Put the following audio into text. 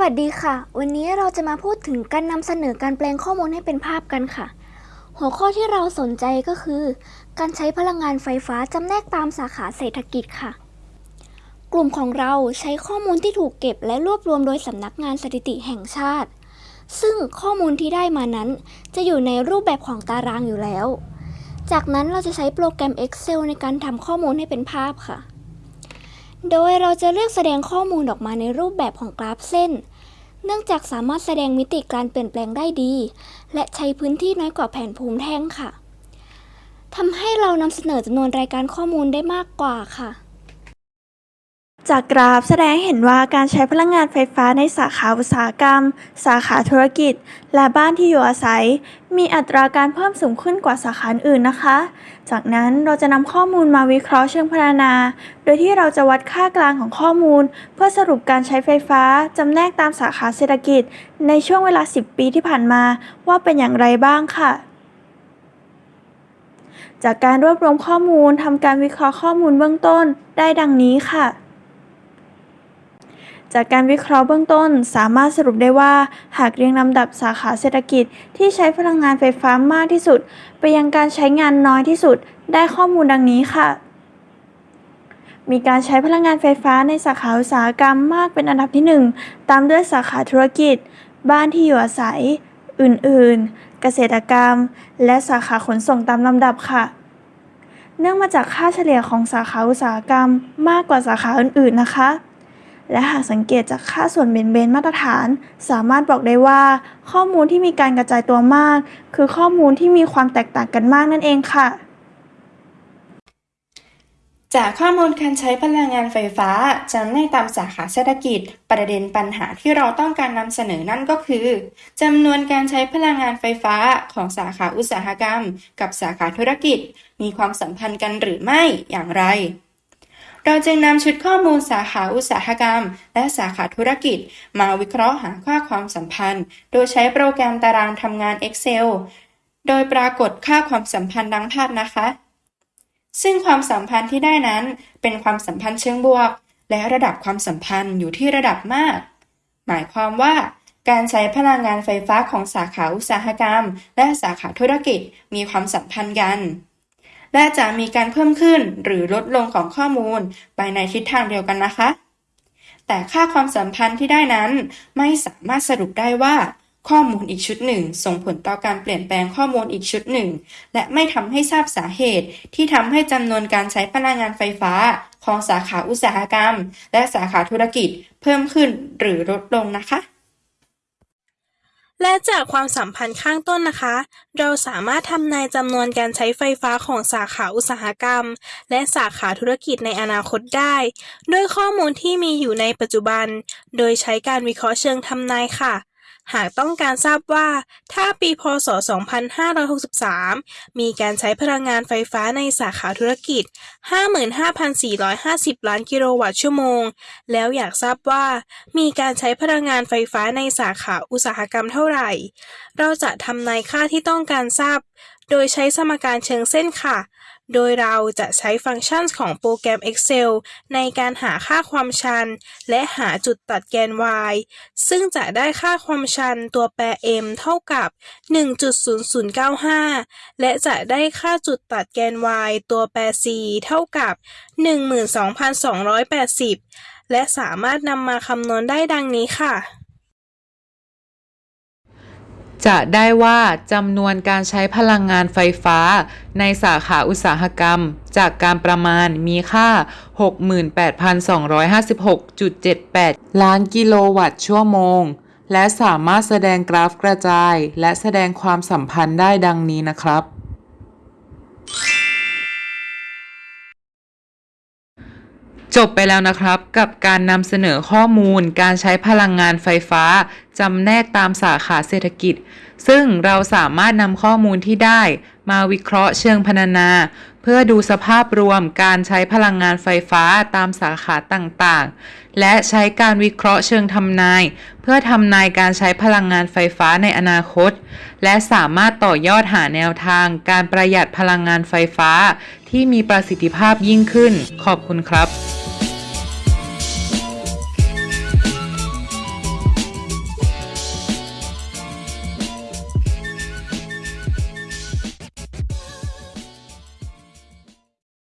วัสดีค่ะ วันนี้เราจะมาพูดถึงการนำเสนอการแปลงข้อมูลให้เป็นภาพกันค่ะ หัวข้อที่เราสนใจก็คือ การใช้พลังงานไฟฟ้าจำแนกตามสาขาเศรษฐกิจค่ะ กลุ่มของเราใช้ข้อมูลที่ถูกเก็บและรวบรวมโดยสำนักงานสถิติแห่งชาติ ซึ่งข้อมูลที่ได้มานั้น จะอยู่ในรูปแบบของตารางอยู่แล้ว จากนั้นเราจะใช้โปรแกรม Excel ในการทำข้อมูลให้เป็นภาพค่ะ โดยเราจะเลือกแสดงข้อมูลออกมาในรูปแบบของกราฟเส้น เนื่องจากสามารถแสดงมิติการเปลี่ยนแปลงได้ดี และใช้พื้นที่น้อยกว่าแผนภูมิแท่งค่ะทำให้เรานำเสนอจำนวนรายการข้อมูลได้มากกว่าค่ะ จากกราฟแสดงเห็นว่าการใช้พลังงานไฟฟ้าในสาขาอุตสาหกรรม สาขาธุรกิจ และบ้านที่อยู่อาศัย มีอัตราการเพิ่มสูงขึ้นกว่าสาขาอื่นนะคะ จากนั้นเราจะนำข้อมูลมาวิเคราะห์เชิงพรรณนา โดยที่เราจะวัดค่ากลางของข้อมูล เพื่อสรุปการใช้ไฟฟ้าจำแนกตามสาขาเศรษฐกิจ ในช่วงเวลา 10 ปีที่ผ่านมาว่าเป็นอย่างไรบ้างค่ะจากการรวบรวมข้อมูลทำการวิเคราะห์ข้อมูลเบื้องต้นได้ดังนี้ค่ะ จากการวิเคราะห์เบื้องต้น สามารถสรุปได้ว่า หากเรียงลำดับสาขาเศรษฐกิจที่ใช้พลังงานไฟฟ้ามากที่สุด ไปยังการใช้งานน้อยที่สุด ได้ข้อมูลดังนี้ค่ะ มีการใช้พลังงานไฟฟ้าในสาขาอุตสาหกรรมมากเป็นอันดับที่ 1 ตามด้วยสาขาธุรกิจ บ้านที่อยู่อาศัย อื่นๆ เกษตรกรรม และสาขาขนส่งตามลำดับค่ะเนื่องมาจากค่าเฉลี่ยของสาขาอุตสาหกรรมมากกว่าสาขาอื่นๆ นะคะ และหากสังเกตจากค่าส่วนเบนเบนมาตรฐาน สามารถบอกได้ว่า ข้อมูลที่มีการกระจายตัวมาก คือข้อมูลที่มีความแตกต่างกันมากนั่นเองค่ะ จากข้อมูลการใช้พลังงานไฟฟ้าจำแนกตามสาขาเศรษฐกิจ ประเด็นปัญหาที่เราต้องการนำเสนอนั่นก็คือจำนวนการใช้พลังงานไฟฟ้าของสาขาอุตสาหกรรม กับสาขาธุรกิจ มีความสัมพันธ์กันหรือไม่อย่างไร เราจึงนำชุดข้อมูลสาขาอุตสาหกรรม และสาขาธุรกิจ มาวิเคราะห์หาค่าความสัมพันธ์ โดยใช้โปรแกรมตารางทำงาน Excel โดยปรากฏค่าความสัมพันธ์ดังภาพนะคะ ซึ่งความสัมพันธ์ที่ได้นั้นเป็นความสัมพันธ์เชิงบวก และระดับความสัมพันธ์อยู่ที่ระดับมาก หมายความว่าการใช้พลังงานไฟฟ้าของสาขาอุตสาหกรรม และสาขาธุรกิจมีความสัมพันธ์กัน และจะมีการเพิ่มขึ้นหรือลดลงของข้อมูลไปในทิศทางเดียวกันนะคะ แต่ค่าความสัมพันธ์ที่ได้นั้น ไม่สามารถสรุปได้ว่าข้อมูลอีกชุดหนึ่ง ส่งผลต่อการเปลี่ยนแปลงข้อมูลอีกชุดหนึ่ง และไม่ทำให้ทราบสาเหตุ ที่ทำให้จำนวนการใช้พลังงานไฟฟ้า ของสาขาอุตสาหกรรม และสาขาธุรกิจเพิ่มขึ้นหรือลดลงนะคะ และจากความสัมพันธ์ข้างต้นนะคะ เราสามารถทำนายจำนวนการใช้ไฟฟ้าของสาขาอุตสาหกรรม และสาขาธุรกิจในอนาคตได้ ด้วยข้อมูลที่มีอยู่ในปัจจุบัน โดยใช้การวิเคราะห์เชิงทำนายค่ะ หากต้องการทราบว่า ถ้าปีพศ 2563 มีการใช้พลังงานไฟฟ้าในสาขาธุรกิจ 55,450 ล้านกิโลวัตต์ชั่วโมง แล้วอยากทราบว่า มีการใช้พลังงานไฟฟ้าในสาขาอุตสาหกรรมเท่าไหร่ เราจะทำนายค่าที่ต้องการทราบ โดยใช้สมการเชิงเส้นค่ะ โดยเราจะใช้ฟังก์ชันของโปรแกรม Excel ในการหาค่าความชัน และหาจุดตัดแกน y ซึ่งจะได้ค่าความชันตัวแปร m เท่ากับ 1.0095 และจะได้ค่าจุดตัดแกน y ตัวแปร c เท่ากับ 12,280 และสามารถนำมาคำนวณได้ดังนี้ค่ะ จะได้ว่าจำนวนการใช้พลังงานไฟฟ้า ในสาขาอุตสาหกรรม จากการประมาณมีค่า 68,256.78 ล้านกิโลวัตต์ชั่วโมง และสามารถแสดงกราฟกระจาย และแสดงความสัมพันธ์ได้ดังนี้นะครับ จบไปแล้วนะครับ กับการนำเสนอข้อมูลการใช้พลังงานไฟฟ้าจำแนกตามสาขาเศรษฐกิจ ซึ่งเราสามารถนำข้อมูลที่ได้ มาวิเคราะห์เชิงพรรณนา เพื่อดูสภาพรวมการใช้พลังงานไฟฟ้าตามสาขาต่างๆ และใช้การวิเคราะห์เชิงทำนาย เพื่อทำนายการใช้พลังงานไฟฟ้าในอนาคต และสามารถต่อยอดหาแนวทางการประหยัดพลังงานไฟฟ้า ที่มีประสิทธิภาพยิ่งขึ้น ขอบคุณครับ